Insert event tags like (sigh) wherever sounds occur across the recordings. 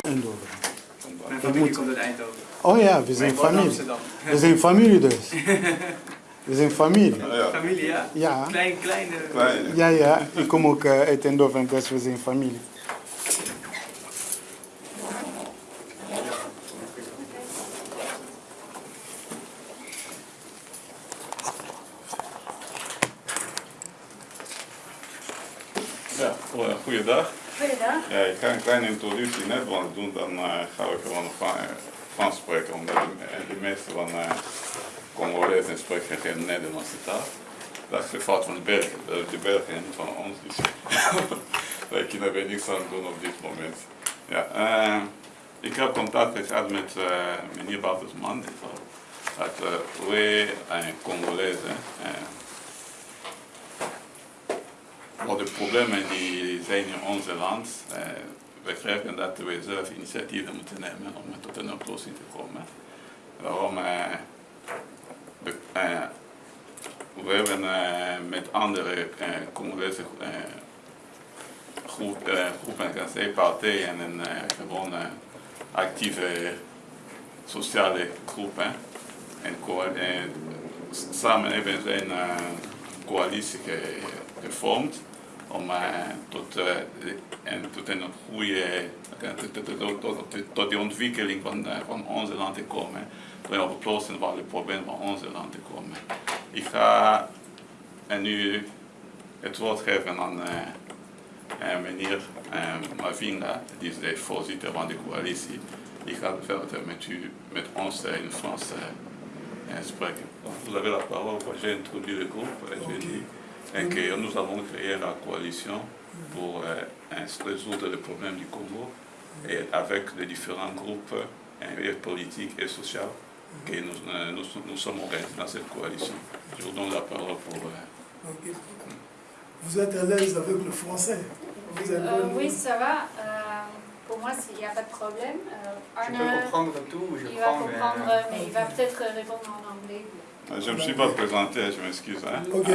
Eindhoven. Mijn familie moet... komt uit Eindhoven. Oh ja, we zijn familie. We zijn familie dus. (laughs) We zijn familie. Ja, Familie, ja? Ja. Klein, kleine... kleine. Ja, ja. Ik kom ook eh, uit Eindhoven, dus we zijn familie. Ja, goe- goeiedag. Goeiedag. Ja, ik ga een kleine introductie in Nederlands doen, dan eh, ga ik gewoon eh, Frans spreken, omdat de, eh, de meeste van uh, Congolezen spreken geen Nederlandse taal. Dat is de fout van de Belgen, de, de Belgen niet van ons, dus (laughs) wij kunnen er niks aan doen op dit moment. Ja, eh, ik heb contact gehad met uh, meneer Bartelsman, dat uh, wij een Congolezen. Uh, wat de problemen die zijn in onze land, eh, we krijgen dat we zelf initiatieven moeten nemen om tot een oplossing te komen. Daarom, eh, we, eh, we hebben eh, met andere eh, Congolese eh, groep, groepen, zeggen, partijen en eh, actieve sociale groepen. En eh, samen hebben ze een coalitie ge- gevormd om tot, en tot een goede, tot, tot, tot, de ontwikkeling van, van onze land te komen. Voor op oplossen van de problemen van onze land te komen. Ik ga en nu het woord geven aan uh, meneer Mavinga, die is de voorzitter van de coalitie. Die gaat verder met u, met ons in Frans spreken. Vous avez la parole, j'ai introduit le groupe et dis et que nous avons créé la coalition pour euh, résoudre les problèmes du Congo et avec les différents groupes euh, politiques et sociaux que nous, euh, nous, nous, sommes organisés dans cette coalition. Je vous donne la parole pour... Okay. Vous êtes à l'aise avec le français? Vous avez Euh, oui, ça va. Euh, pour moi, il n'y a pas de problème. Euh, Je peux comprendre tout, je il va prends, comprendre, mais il va peut-être répondre en anglais. Je ne me suis pas présenté, je m'excuse. Hein. Ok.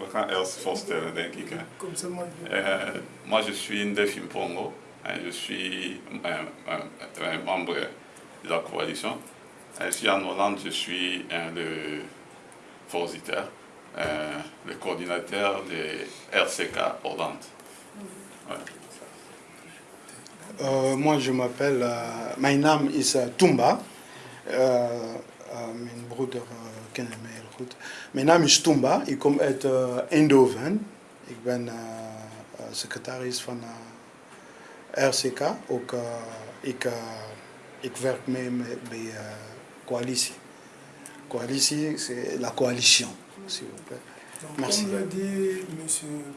We gaan eerst voorstellen, denk ik. Hè. Comme ça, moi, je- Euh, moi, je suis Ndefim Pongo. hein, je suis un, un- un membre de la coalition. Ici en Hollande, je suis le voorzitter, euh, le coordinateur de RCK Hollande. Ouais. Euh, moi, je m'appelle, euh, mijn naam is uh, Tumba. Uh, uh, mijn broeder kennen mij heel goed. Mijn naam is Tumba. Ik kom uit Eindhoven. Ik ben secretaris van RCK. Ook, ik, ik werk mee met, bij uh, coalitie. Coalitie, c'est la coalition, s'il vous plaît. Donc, Merci. Comme l'a dit M.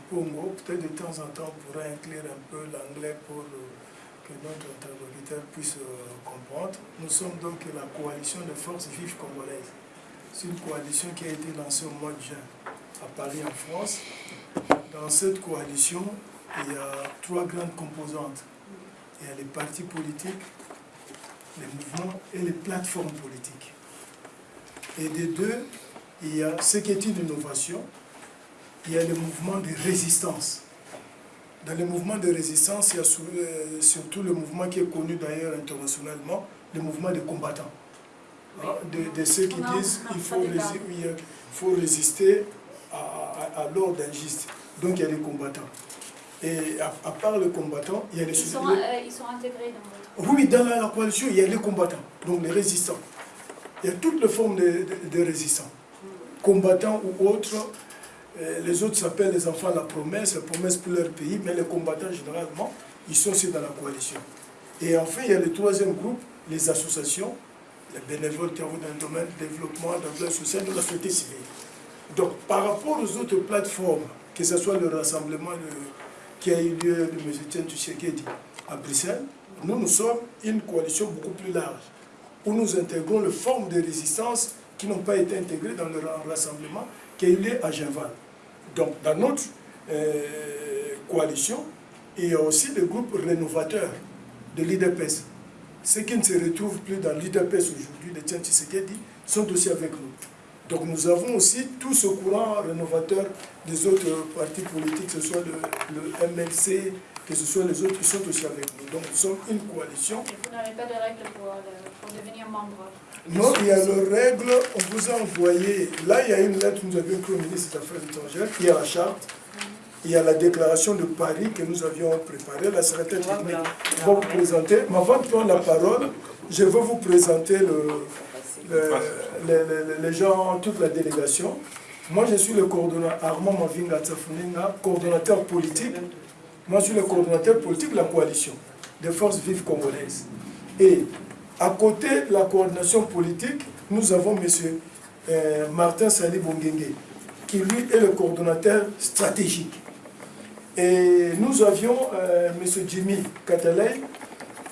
Pongo, peut-être de temps en temps, on pourra inclure un peu l'anglais pour euh, que notre interlocuteur puisse euh, comprendre. Nous sommes donc la coalition de forces vives congolaises. C'est une coalition qui a été lancée au mois de juin à Paris, en France. Dans cette coalition, il y a trois grandes composantes. Il y a les partis politiques, les mouvements et les plateformes politiques. Et des deux, il y a ce qui est une innovation, il y a le mouvement de résistance. Dans le mouvement de résistance, il y a euh, surtout le mouvement qui est connu d'ailleurs internationalement, le mouvement des combattants. Hein, de, de ceux qui disent qu'il faut, oui, résister à, à- à l'ordre injuste. Donc il y a les combattants. Et à, à part les combattants, il y a les Ils sont, les- euh, ils sont intégrés dans votre... oui, dans la, la coalition, il y a les combattants, donc les résistants. Il y a toutes les formes de, de- de résistants. Combattants ou autres, euh, les autres s'appellent les enfants de la promesse, la promesse pour leur pays, mais les combattants, généralement, ils sont aussi dans la coalition. Et enfin, il y a le troisième groupe, les associations, les bénévoles qui travaillent dans le domaine du développement, de la social, de la société civile. Donc, par rapport aux autres plateformes, que ce soit le rassemblement de- qui a eu lieu de M. Tien Tshisekedi à Bruxelles, nous, nous sommes une coalition beaucoup plus large, où nous intégrons les formes de résistance qui n'ont pas été intégrés dans le rassemblement qui a eu lieu à Genval. Donc, dans notre euh, coalition, il y a aussi des groupes rénovateurs de l'IDPS. Ceux qui ne se retrouvent plus dans l'IDPS aujourd'hui, les Tchan Tshisekedi, sont aussi avec nous. Donc nous avons aussi tout ce courant rénovateur des autres partis politiques, que ce soit le, MLC, que ce soit les autres qui sont aussi avec nous. Donc nous sommes une coalition. Et vous n'avez pas de règles pour, pour, devenir membre? Non, il y a le règle, on vous a envoyé, là il y a une lettre que nous avions écrite au ministre des Affaires étrangères, il y a la charte, il y a la déclaration de Paris que nous avions préparée, la secrétaire technique va vous présenter. Mais avant de prendre la parole, je vais vous présenter le, les, gens, toute la délégation. Moi, je suis le coordonnateur, Armand Mavinga coordonnateur politique. Moi, je suis le coordonnateur politique de la coalition des forces vives congolaises. Et à côté de la coordination politique, nous avons M. Euh, Martin Sali Bongenge, qui lui est le coordonnateur stratégique. Et nous avions euh, M. Jimmy Katalay,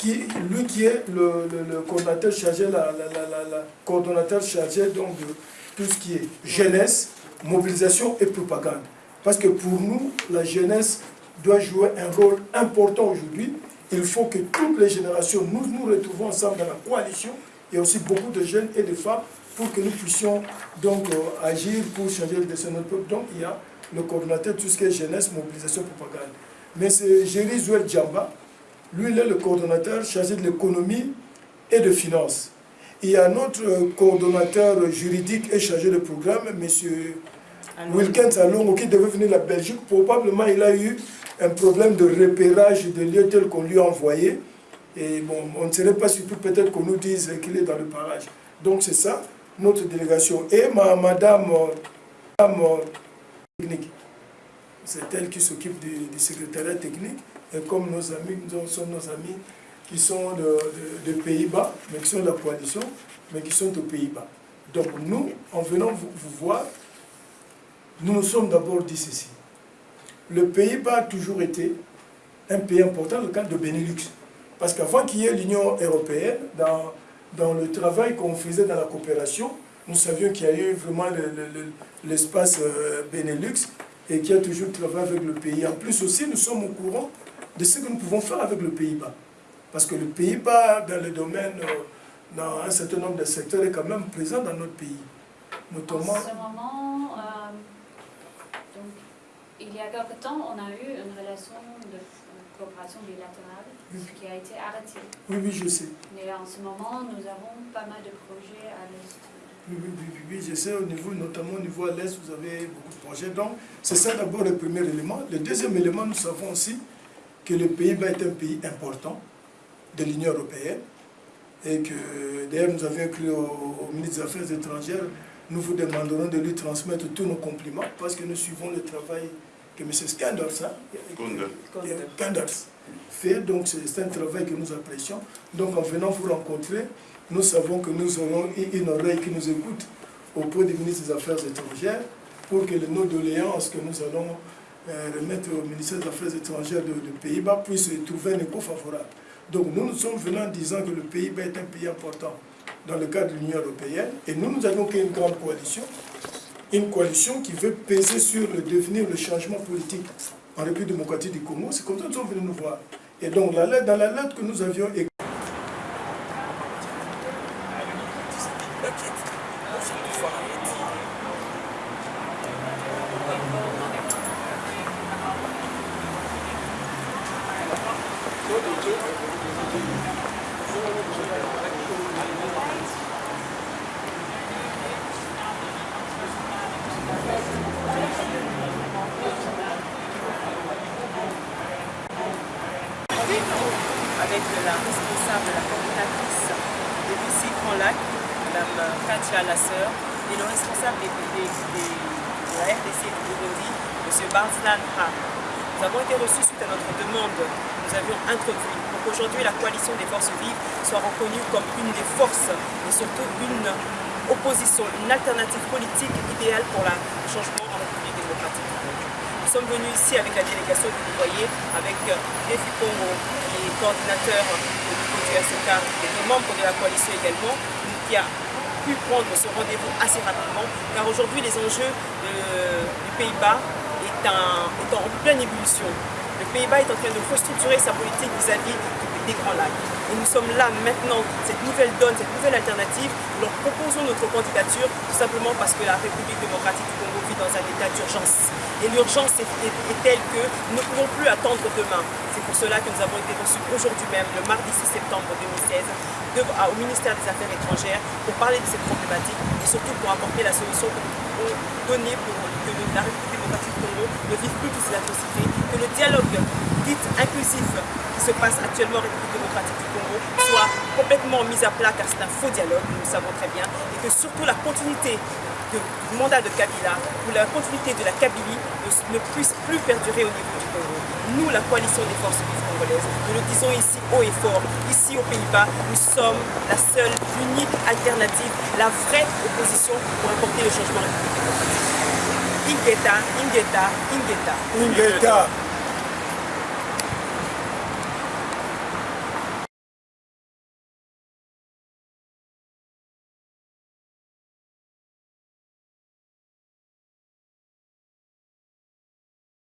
qui, lui qui est le, coordonnateur chargé, la, la, coordonnateur chargé donc de tout ce qui est jeunesse, mobilisation et propagande. Parce que pour nous, la jeunesse doit jouer un rôle important aujourd'hui. Il faut que toutes les générations, nous nous retrouvons ensemble dans la coalition. A aussi beaucoup de jeunes et de femmes pour que nous puissions donc euh, agir pour changer le destin de notre peuple. Donc il y a le coordonnateur tout ce qui est jeunesse, mobilisation, propagande. Mais c'est Géry Zouel Djamba, lui, il est le coordonnateur chargé de l'économie et de finances. Il y a notre coordonnateur juridique et chargé de programme, M. Wilkins Alongo, qui devait venir de la Belgique. Probablement, il a eu un problème de repérage de lieux tels qu'on lui a envoyé. Et bon, on ne serait pas surtout peut-être qu'on nous dise qu'il est dans le parage. Donc c'est ça, notre délégation. Et ma, madame, madame technique, c'est elle qui s'occupe du secrétariat technique. Et comme nos amis, nous sommes nos amis qui sont de, Pays-Bas, mais qui sont de la coalition, mais qui sont aux Pays-Bas. Donc nous, en venant vous, voir, nous nous sommes d'abord dit ceci. Le Pays-Bas a toujours été un pays important le cadre de Benelux. Parce qu'avant qu'il y ait l'Union européenne, dans, dans le travail qu'on faisait dans la coopération, nous savions qu'il y a eu vraiment l'espace euh, Benelux et qu'il y a toujours travaillé avec le pays. En plus aussi, nous sommes au courant de ce que nous pouvons faire avec le Pays-Bas. Parce que le Pays-Bas, dans le domaine, euh, dans un certain nombre de secteurs, est quand même présent dans notre pays. Notamment... En ce moment, euh, donc, il y a quelque temps, on a eu une relation de coopération bilatérale qui a été arrêtée. Oui, oui, je sais. Mais en ce moment, nous avons pas mal de projets à l'Est. Oui, oui, oui, oui, je sais, au niveau, notamment au niveau à l'Est, vous avez beaucoup de projets. Donc, c'est ça d'abord le premier élément. Le deuxième élément, nous savons aussi que le Pays-Bas est un pays important de l'Union européenne et que d'ailleurs nous avions écrit au, ministre des Affaires étrangères, nous vous demanderons de lui transmettre tous nos compliments parce que nous suivons le travail que M. Skanders, hein, fait, donc c'est un travail que nous apprécions. Donc en venant vous rencontrer, nous savons que nous aurons une oreille qui nous écoute auprès du ministre des Affaires étrangères pour que nos doléances que nous allons euh, remettre au ministère des Affaires étrangères de, Pays-Bas puisse trouver un écho favorable. Donc nous nous sommes venus en disant que le Pays-Bas est un pays important dans le cadre de l'Union européenne et nous, nous avons créé une grande coalition, une coalition qui veut peser sur le devenir, le changement politique en République démocratique du Congo. C'est comme ça que nous sommes venus nous voir. Et donc dans la lettre que nous avions écrite, avec la responsable, la coordinatrice de Lucie Grand Lac, Mme Katia Lasseur, et le responsable de la RDC du Burundi, M. Barzlan. Nous avons été reçus suite à notre demande nous avions introduit pour qu'aujourd'hui la coalition des forces vives soit reconnue comme une des forces et surtout une opposition, une alternative politique idéale pour le changement en République démocratique. Nous sommes venus ici avec la délégation que vous voyez, avec Defi Congo, qui est coordinateur du niveau du SK et des membres de la coalition également, qui a pu prendre ce rendez-vous assez rapidement, car aujourd'hui les enjeux du Pays-Bas est, en pleine ébullition. Le Pays-Bas est en train de restructurer sa politique vis-à-vis des Grands Lacs. Et nous sommes là maintenant, cette nouvelle donne, cette nouvelle alternative, nous leur proposons notre candidature tout simplement parce que la République démocratique du Congo vit dans un état d'urgence. Et l'urgence est, telle que nous ne pouvons plus attendre demain. C'est pour cela que nous avons été reçus aujourd'hui même, le mardi 6 septembre 2016, au ministère des Affaires étrangères pour parler de cette problématique et surtout pour apporter la solution que nous pouvons donner pour que la République démocratique ne vive plus toutes ces atrocités, que le dialogue dit inclusif qui se passe actuellement en République démocratique du Congo soit complètement mis à plat car c'est un faux dialogue, nous le savons très bien, et que surtout la continuité du mandat de Kabila ou la continuité de la Kabylie ne, puisse plus perdurer au niveau du Congo. Nous, la coalition des forces vives congolaises, nous le disons ici haut et fort, ici aux Pays-Bas, nous sommes la seule, unique alternative, la vraie opposition pour apporter le changement 인겠다, 인겠다, 인겠다. 인겠다.